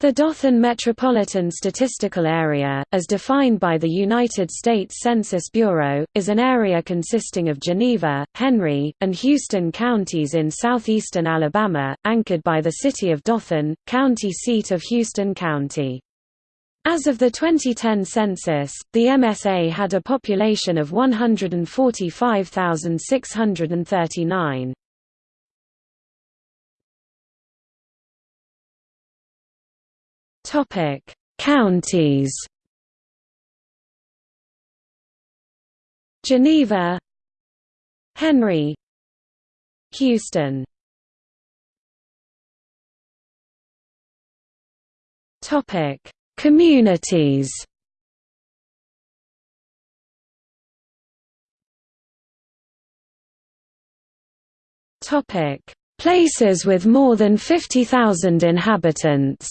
The Dothan Metropolitan Statistical Area, as defined by the United States Census Bureau, is an area consisting of Geneva, Henry, and Houston counties in southeastern Alabama, anchored by the city of Dothan, county seat of Houston County. As of the 2010 census, the MSA had a population of 145,639. Topic: Counties. Geneva, Henry, Houston. Topic: Communities. Topic: Places with more than 50,000 inhabitants.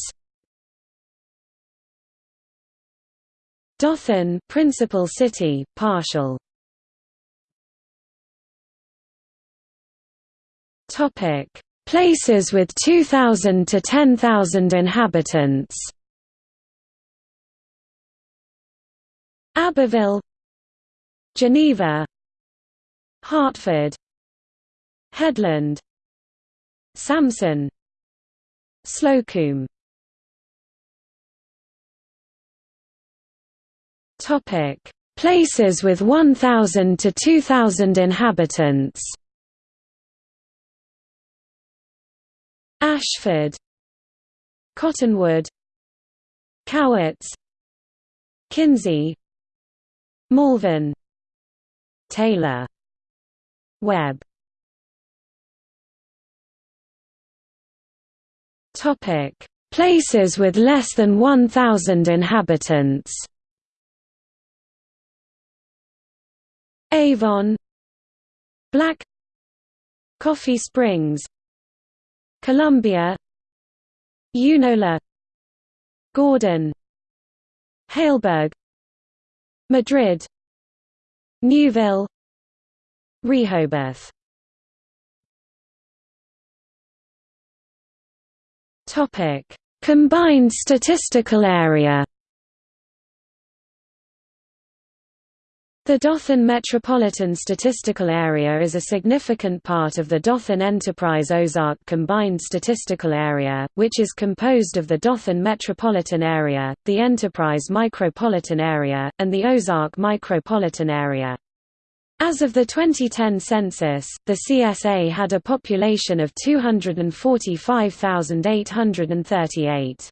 Dothan principal city, partial. Topic: Places with 2000 to 10,000 inhabitants. Abbeville, Geneva, Hartford, Headland, Samson, Slocomb Topic: Places with 1000 to 2000 inhabitants. Ashford, Cottonwood, Cowarts, Kinsey, Malvern, Taylor, Webb. Topic: Places with less than 1000 inhabitants. Avon Black Coffee Springs Columbia Eunola Gordon Haleburg Madrid Newville Rehobeth. Combined statistical area The Dothan Metropolitan Statistical Area is a significant part of the Dothan Enterprise Ozark Combined Statistical Area, which is composed of the Dothan Metropolitan Area, the Enterprise Micropolitan Area, and the Ozark Micropolitan Area. As of the 2010 census, the CSA had a population of 245,838.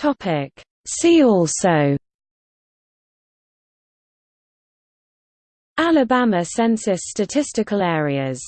Topic. See also Alabama Census statistical areas